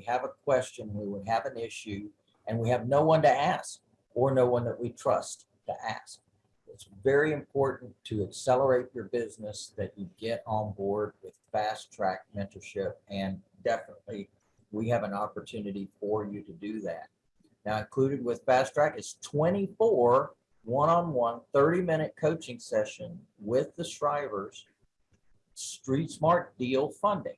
have a question, we would have an issue, and we have no one to ask or no one that we trust to ask. It's very important to accelerate your business that you get on board with fast track mentorship and definitely we have an opportunity for you to do that. Now included with fast track is 24 one-on-one 30-minute coaching session with the Shrivers Street Smart deal funding.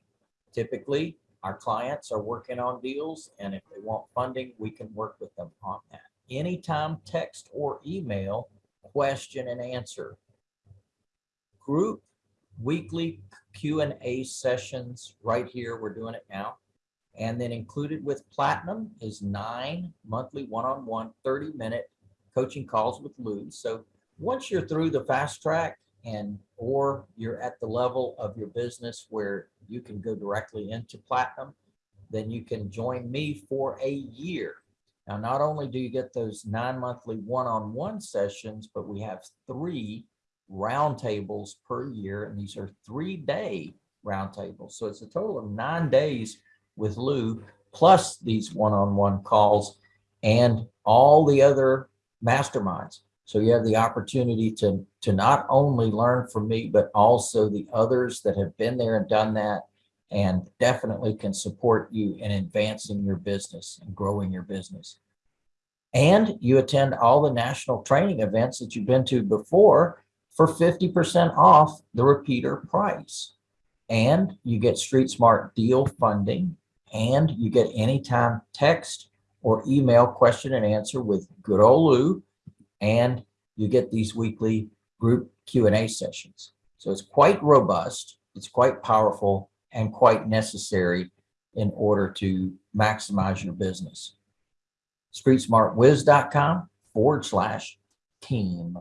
Typically, our clients are working on deals and if they want funding, we can work with them on that. Anytime text or email, question and answer. Group weekly Q and A sessions right here. We're doing it now. And then included with Platinum is nine monthly one-on-one 30-minute coaching calls with Lou. So once you're through the fast track and or you're at the level of your business where you can go directly into Platinum, then you can join me for a year. Now, not only do you get those nine monthly one-on-one sessions, but we have three roundtables per year, and these are three-day roundtables. So it's a total of nine days with Lou, plus these one-on-one calls and all the other masterminds. So you have the opportunity to, to not only learn from me, but also the others that have been there and done that and definitely can support you in advancing your business and growing your business. And you attend all the national training events that you've been to before for 50% off the repeater price. And you get Street Smart deal funding and you get anytime text or email question and answer with good old Lou and you get these weekly group Q&A sessions. So it's quite robust, it's quite powerful, and quite necessary in order to maximize your business. StreetSmartWiz.com forward slash team.